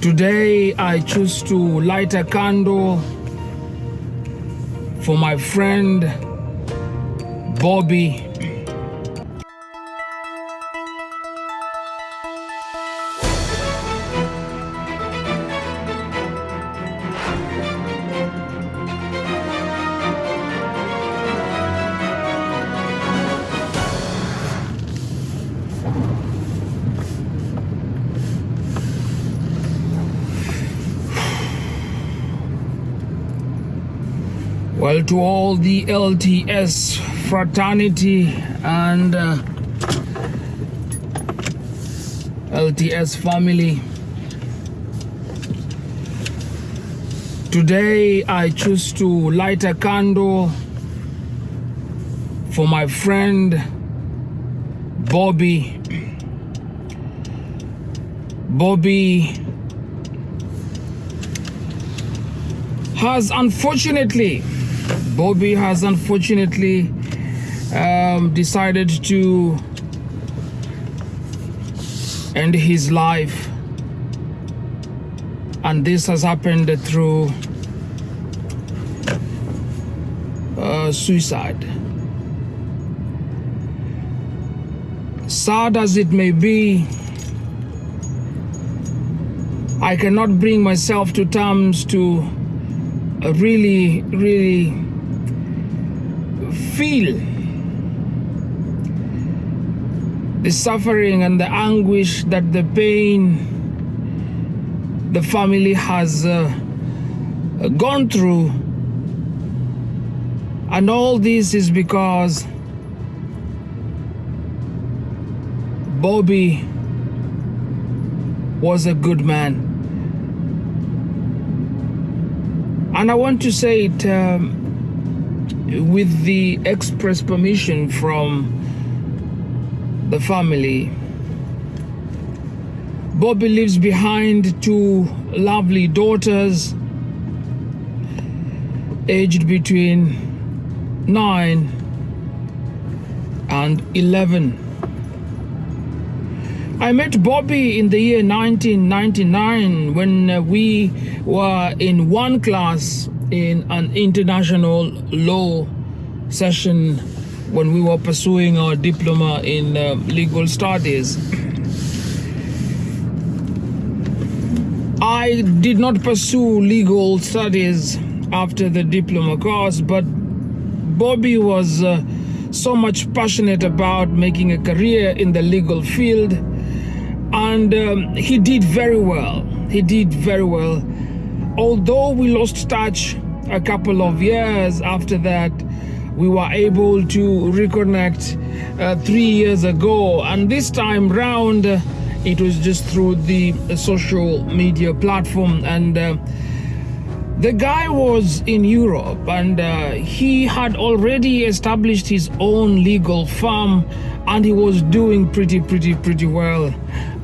Today, I choose to light a candle for my friend Bobby. Well, to all the LTS fraternity and uh, LTS family, today I choose to light a candle for my friend Bobby. Bobby has unfortunately Bobby has unfortunately um, decided to end his life, and this has happened through uh, suicide. Sad as it may be, I cannot bring myself to terms to really, really feel the suffering and the anguish that the pain the family has uh, gone through. And all this is because Bobby was a good man. And I want to say it um, with the express permission from the family. Bobby leaves behind two lovely daughters aged between 9 and 11. I met Bobby in the year 1999 when uh, we were in one class in an international law session when we were pursuing our diploma in uh, legal studies. I did not pursue legal studies after the diploma course, but Bobby was uh, so much passionate about making a career in the legal field, and um, he did very well. He did very well although we lost touch a couple of years after that, we were able to reconnect uh, three years ago. And this time round, uh, it was just through the social media platform. And uh, the guy was in Europe and uh, he had already established his own legal firm and he was doing pretty, pretty, pretty well.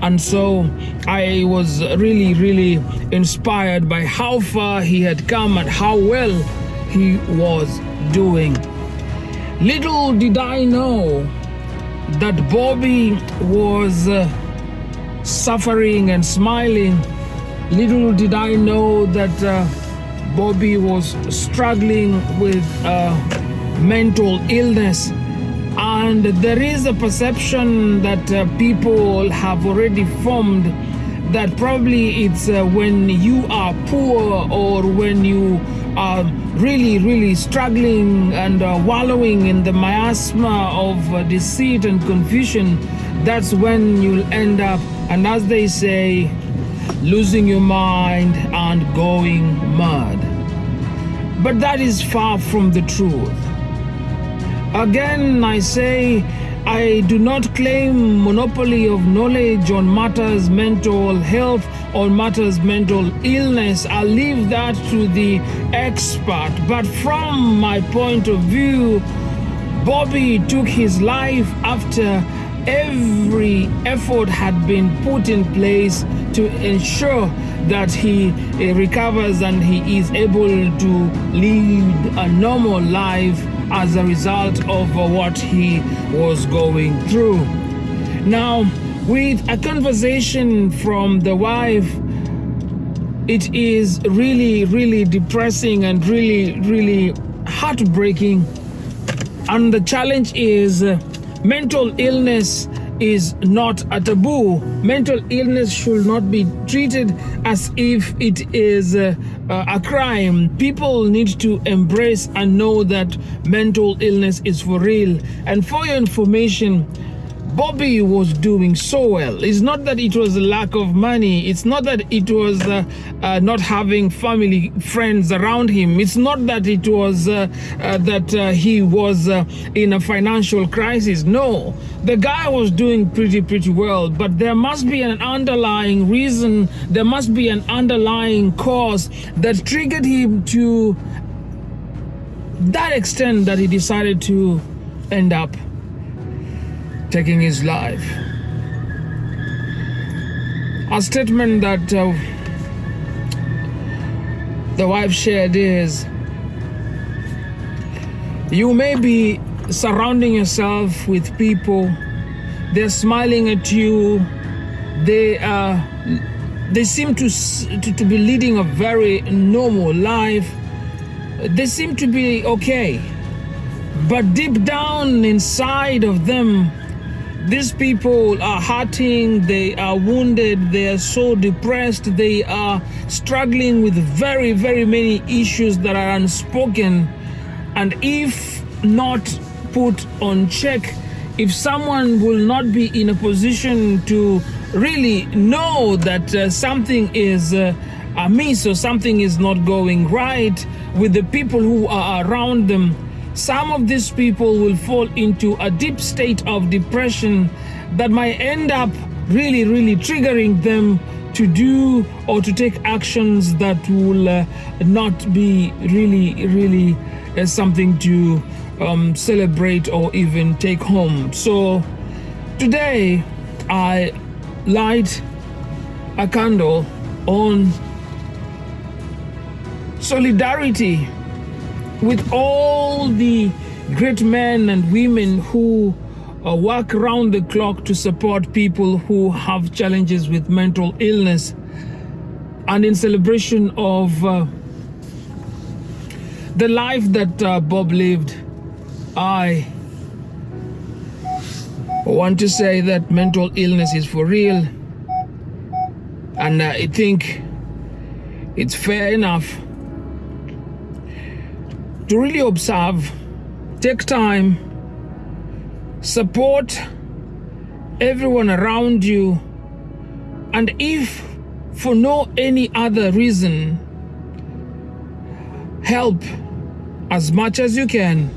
And so I was really, really inspired by how far he had come and how well he was doing. Little did I know that Bobby was uh, suffering and smiling. Little did I know that uh, Bobby was struggling with uh, mental illness and there is a perception that uh, people have already formed that probably it's uh, when you are poor or when you are really, really struggling and uh, wallowing in the miasma of uh, deceit and confusion, that's when you'll end up, and as they say, losing your mind and going mad. But that is far from the truth. Again, I say, I do not claim monopoly of knowledge on matters mental health or matters mental illness. I leave that to the expert. But from my point of view, Bobby took his life after every effort had been put in place to ensure that he eh, recovers and he is able to lead a normal life as a result of what he was going through. Now, with a conversation from the wife, it is really, really depressing and really, really heartbreaking. And the challenge is uh, mental illness is not a taboo. Mental illness should not be treated as if it is uh, a crime. People need to embrace and know that mental illness is for real. And for your information, Bobby was doing so well. It's not that it was a lack of money. It's not that it was uh, uh, not having family, friends around him. It's not that it was uh, uh that uh, he was uh, in a financial crisis. No, the guy was doing pretty, pretty well. But there must be an underlying reason. There must be an underlying cause that triggered him to that extent that he decided to end up taking his life. A statement that uh, the wife shared is you may be surrounding yourself with people, they're smiling at you, they are. Uh, they seem to, to, to be leading a very normal life. They seem to be okay. But deep down inside of them, these people are hurting, they are wounded, they are so depressed, they are struggling with very, very many issues that are unspoken. And if not put on check, if someone will not be in a position to really know that uh, something is uh, amiss or something is not going right with the people who are around them, some of these people will fall into a deep state of depression that might end up really, really triggering them to do or to take actions that will uh, not be really, really uh, something to um, celebrate or even take home. So today I light a candle on solidarity with all the great men and women who uh, work around the clock to support people who have challenges with mental illness. And in celebration of uh, the life that uh, Bob lived, I want to say that mental illness is for real. And I think it's fair enough to really observe, take time, support everyone around you, and if for no any other reason, help as much as you can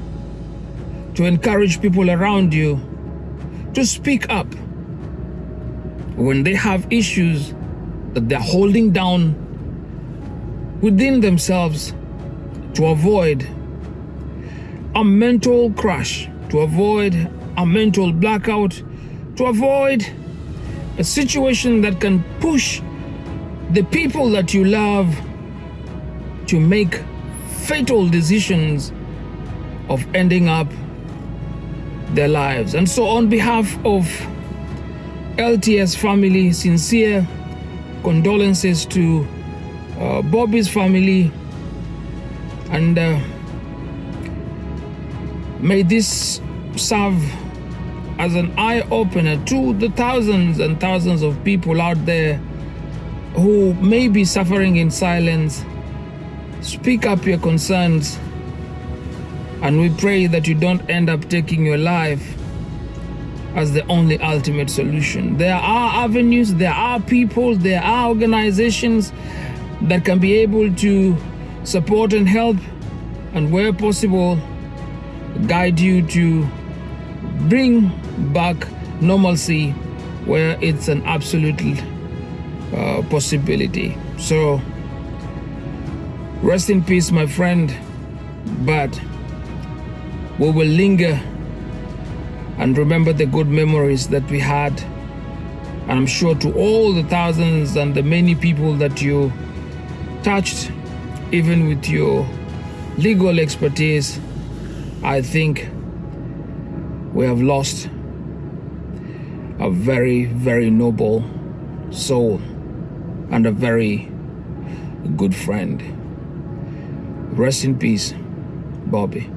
to encourage people around you to speak up when they have issues that they're holding down within themselves to avoid a mental crash, to avoid a mental blackout, to avoid a situation that can push the people that you love to make fatal decisions of ending up their lives. And so, on behalf of LTS family, sincere condolences to uh, Bobby's family and. Uh, May this serve as an eye opener to the thousands and thousands of people out there who may be suffering in silence. Speak up your concerns, and we pray that you don't end up taking your life as the only ultimate solution. There are avenues, there are people, there are organizations that can be able to support and help, and where possible, guide you to bring back normalcy where it's an absolute uh, possibility. So, rest in peace, my friend. But we will linger and remember the good memories that we had. And I'm sure to all the thousands and the many people that you touched, even with your legal expertise, I think we have lost a very, very noble soul and a very good friend. Rest in peace, Bobby.